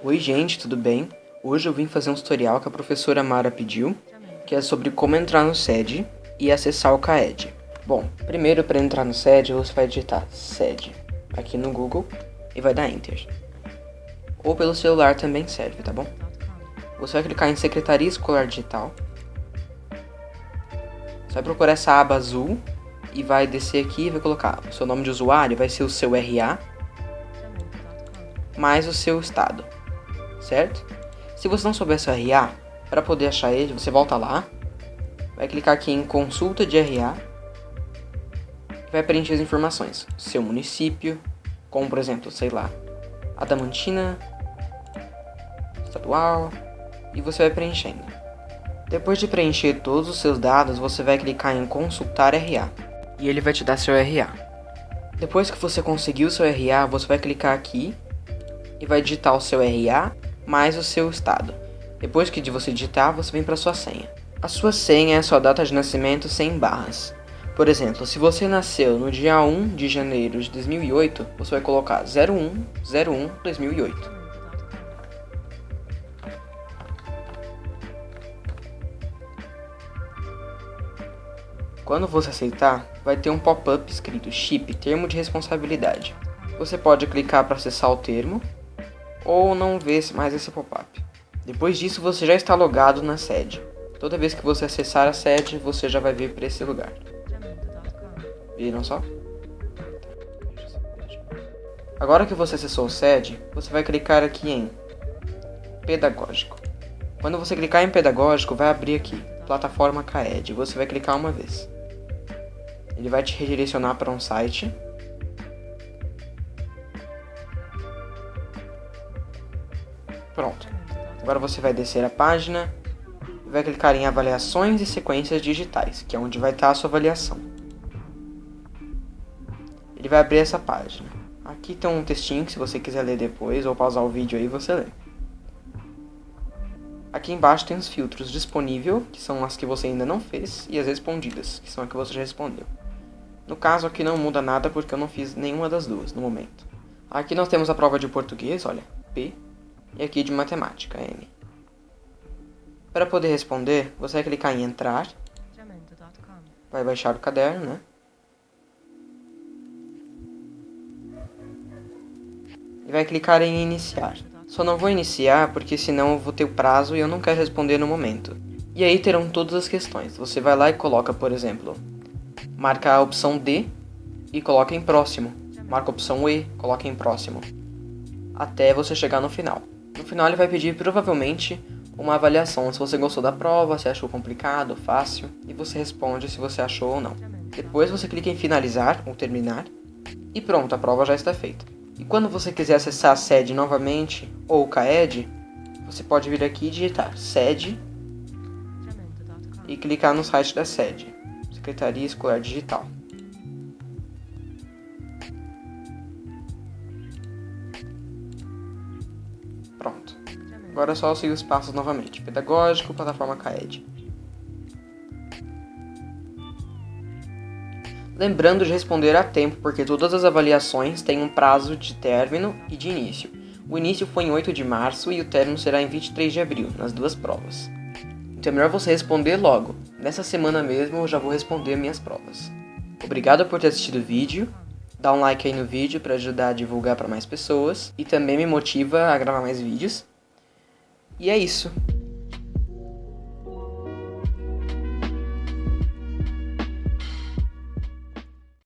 Oi gente, tudo bem? Hoje eu vim fazer um tutorial que a professora Mara pediu, que é sobre como entrar no SED e acessar o CAED. Bom, primeiro para entrar no SED você vai digitar SED aqui no Google e vai dar Enter. Ou pelo celular também serve, tá bom? Você vai clicar em Secretaria Escolar Digital. Você vai procurar essa aba azul e vai descer aqui e vai colocar o seu nome de usuário, vai ser o seu RA, mais o seu estado certo? Se você não souber seu RA, para poder achar ele, você volta lá, vai clicar aqui em consulta de RA, vai preencher as informações, seu município, como por exemplo, sei lá, Adamantina, estadual, e você vai preenchendo. Depois de preencher todos os seus dados, você vai clicar em consultar RA, e ele vai te dar seu RA. Depois que você conseguiu seu RA, você vai clicar aqui e vai digitar o seu RA mais o seu estado. Depois que de você digitar, você vem para sua senha. A sua senha é a sua data de nascimento sem barras. Por exemplo, se você nasceu no dia 1 de janeiro de 2008, você vai colocar 01 01 2008. Quando você aceitar, vai ter um pop-up escrito Chip Termo de Responsabilidade. Você pode clicar para acessar o termo ou não vê mais esse pop-up. Depois disso, você já está logado na sede. Toda vez que você acessar a sede, você já vai vir para esse lugar. Viram só? Agora que você acessou o sede, você vai clicar aqui em Pedagógico. Quando você clicar em Pedagógico, vai abrir aqui, Plataforma CAED. Você vai clicar uma vez. Ele vai te redirecionar para um site Pronto. Agora você vai descer a página vai clicar em avaliações e sequências digitais, que é onde vai estar a sua avaliação. Ele vai abrir essa página. Aqui tem um textinho que se você quiser ler depois ou pausar o vídeo aí você lê. Aqui embaixo tem os filtros disponível, que são as que você ainda não fez, e as respondidas, que são as que você já respondeu. No caso aqui não muda nada porque eu não fiz nenhuma das duas no momento. Aqui nós temos a prova de português, olha, P, e aqui de matemática, M. Para poder responder, você vai clicar em entrar, vai baixar o caderno, né? E vai clicar em iniciar. Só não vou iniciar porque senão eu vou ter o prazo e eu não quero responder no momento. E aí terão todas as questões. Você vai lá e coloca, por exemplo, marca a opção D e coloca em próximo. Marca a opção E, coloca em próximo. Até você chegar no final. No final ele vai pedir provavelmente uma avaliação se você gostou da prova, se achou complicado, fácil, e você responde se você achou ou não. Depois você clica em finalizar ou terminar, e pronto, a prova já está feita. E quando você quiser acessar a sede novamente, ou o CAED, você pode vir aqui e digitar sede e clicar no site da sede, Secretaria Escolar Digital. Agora é só seguir os passos novamente. Pedagógico, plataforma CAED. Lembrando de responder a tempo, porque todas as avaliações têm um prazo de término e de início. O início foi em 8 de março e o término será em 23 de abril, nas duas provas. Então é melhor você responder logo. Nessa semana mesmo eu já vou responder minhas provas. Obrigado por ter assistido o vídeo. Dá um like aí no vídeo para ajudar a divulgar para mais pessoas e também me motiva a gravar mais vídeos. E é isso.